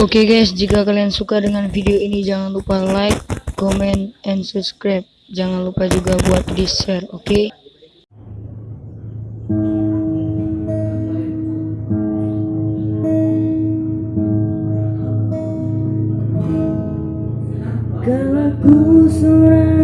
Oke guys, jika kalian suka dengan video ini jangan lupa like, comment, and subscribe. Jangan lupa juga buat di share, oke? Kalau ku seorang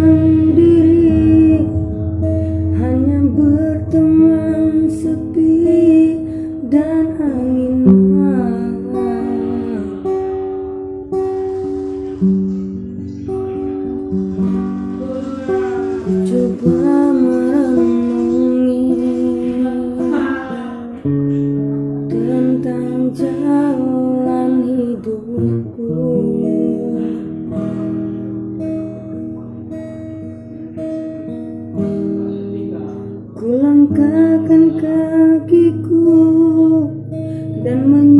Kulangkahkan kakiku dan menyimak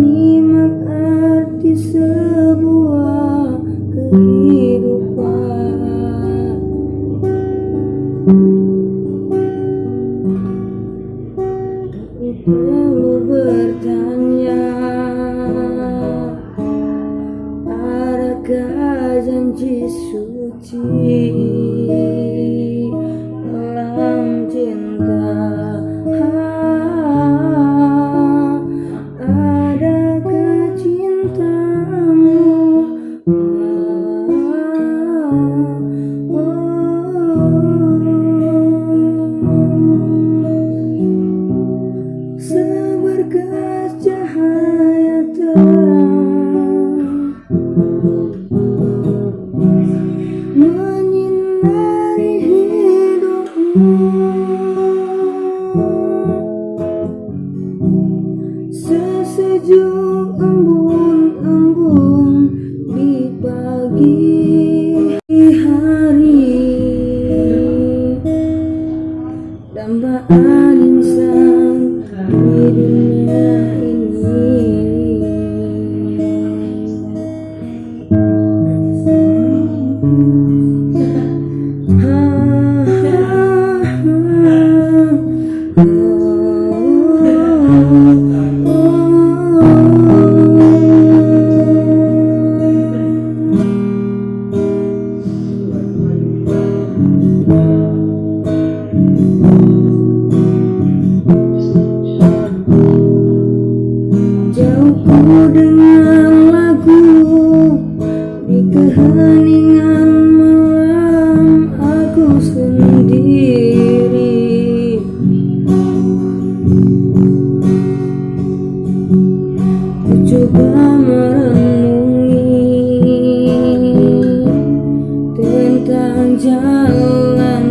adakah janji suci? dalam cinta sesejuk embun-embun di pagi hari. Dambaan insan di ini tentang jalan